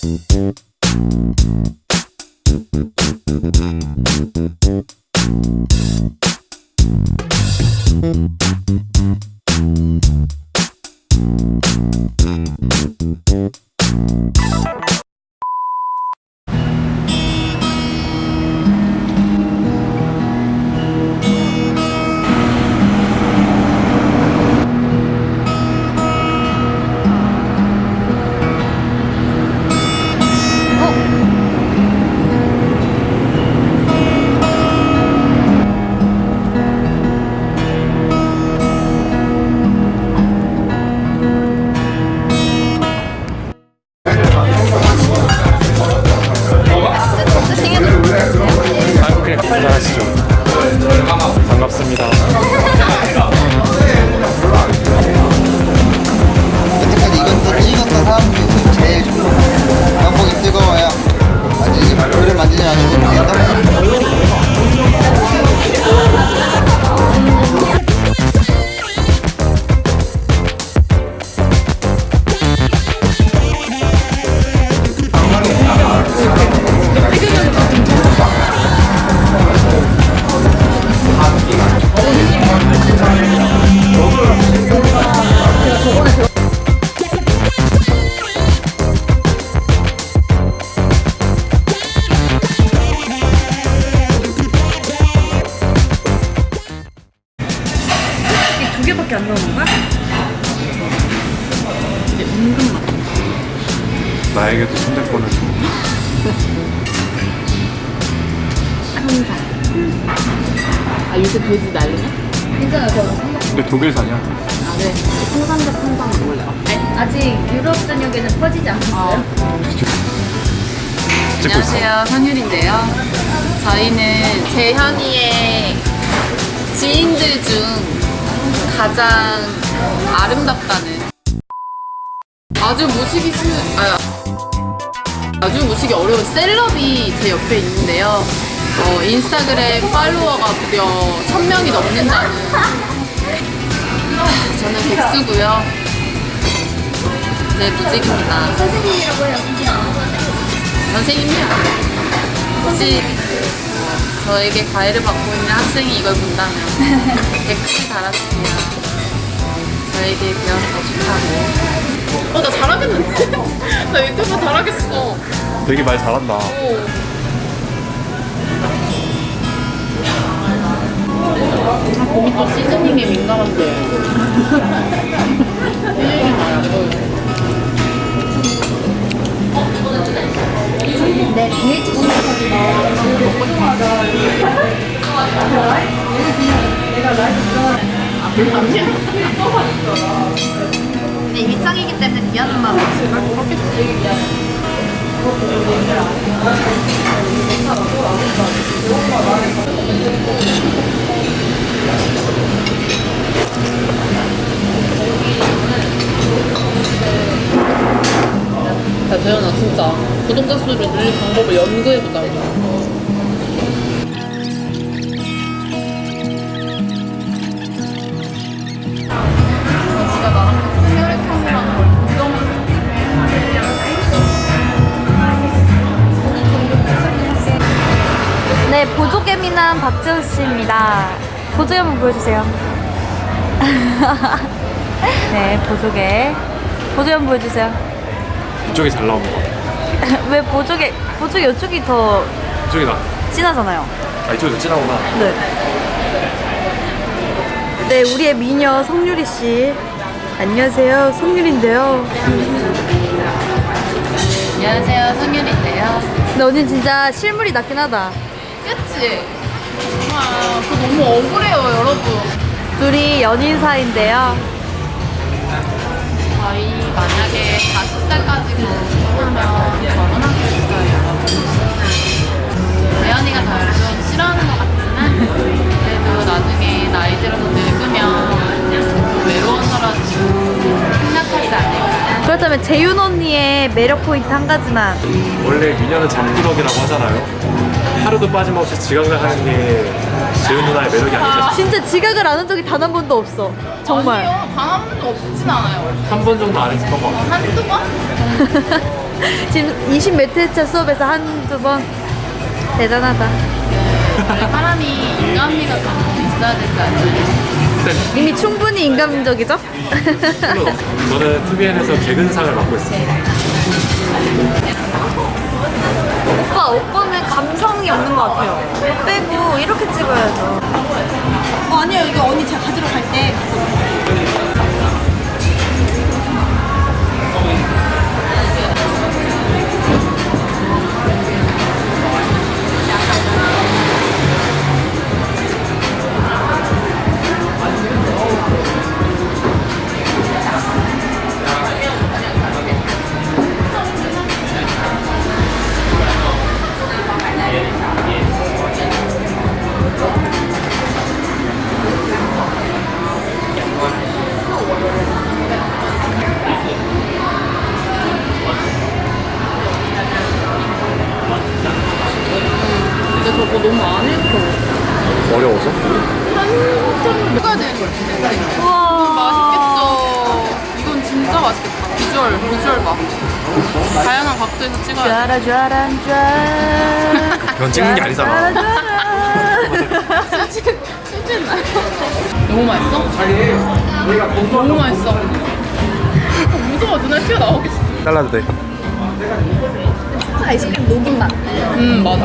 아, 만지지 그를 만지 개밖에 안 나오는 거야? 이게 은근 맛. 나에게도 선택권을 줘. 아 요새 돼지 난리냐? 괜찮아요. 저. 근데 독일산이야. 아 네. 통삼겹 통삼 먹을래요. 아직 유럽 전역에는 퍼지지 않았어요. 찍고 있어. 안녕하세요, 선율인데요. 저희는 제 현이의 지인들 중 가장 아름답다는 아주 모시기 쉬운 아, 아주 모시기 어려운 셀럽이 제 옆에 있는데요. 어, 인스타그램 팔로워가 무려 1000명이 넘는다는 아, 저는 백수고요. 네, 무직입니다. 선생님이라고 해요. 선생님이요. 어, 저에게 과외를 받고 있는 학생이 이걸 본다면 댓글 달아주세요. 저에게 배워서 좋다고. 어, 나 잘하겠는데? 나 유튜브 잘하겠어. 되게 말 잘한다. 오. 아, 봄이 또 시즈닝에 민감한데. 근데 일상이기 때문에 미안한 마음 없을 걸 야, 재현아, 진짜. 구독자 수를 늘릴 방법을 연구해보자. 보조개미남 박지훈 씨입니다. 보조개 한번 보여주세요. 네, 보조개. 보조개 한번 보여주세요. 이쪽이 잘 나오는 거 같아. 왜 보조개, 보조개 이쪽이 더 이쪽이 나. 진하잖아요. 아, 이쪽이 더 진하구나. 네. 네, 우리의 미녀 성유리 씨. 안녕하세요, 성유리인데요. 안녕하세요, 성윤인데요. 근데 언니 진짜 실물이 낫긴 하다. 그치? 아, 저 너무 억울해요, 여러분. 둘이 연인 사이인데요. 저희 재윤 언니의 매력 포인트 한 가지만. 원래 미녀는 잠구덕이라고 하잖아요. 하루도 빠짐없이 지각을 하는 게 재윤 누나의 매력이 아닐까 싶어요. 진짜 지각을 안 한 적이 단 한 번도 없어. 정말. 아니요, 단 한 번도 없진 않아요. 한 번 정도 안 했었던 것 같아요. 한두 번? 지금 20매트차 수업에서 한두 번 대단하다. 사람이 인간미가 좀 있어야 되지 않나요? 이미 충분히 인간적이죠? 저는 TVN에서 개근상을 맡고 있습니다. 오빠 오빠는 감성이 없는 것 같아요. 빼고 이렇게 찍어야죠. 어, 아니요 이거 언니 제가 가지러 갈때 저거 너무 안 읽혀. 어려워서? 먹어야 되는 거 같은데. 맛있겠죠. 이건 진짜 맛있겠다. 비주얼, 비주얼 봐. 다양한 각도에서 찍어야 돼. 쥐아라 쥐아라 쥐아. 그건 찍는 게 아니잖아. 수진 나요? 너무 맛있어? 너무 맛있어. 어, 무서워, 눈알 튀어 나오겠어. 잘라도 돼. 아이스크림 녹인 맛 음, 맞아.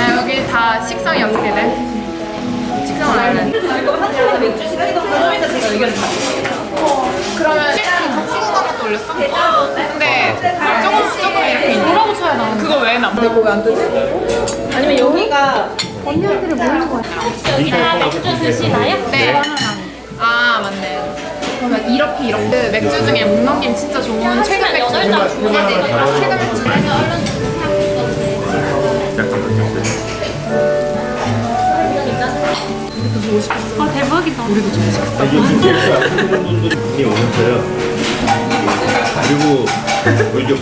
야, 여기 다 식성이 어떻게 돼? 식성을 알면. 그러면 같이 구운 것도 올렸어? 근데 조금 조금 이렇게 있는 뭐라고 쳐야 나? 그거 왜 나? 근데 그거 왜안 뜨지? 아니면 여기가 여기다 맥주 드시나요? 네. 아 맞네. 그러면 이렇게 이렇게 그 맥주 중에 목 넘김 진짜 좋은 최근 맥주. 최근 맥주. 분이 오셨어요. 그리고 오히려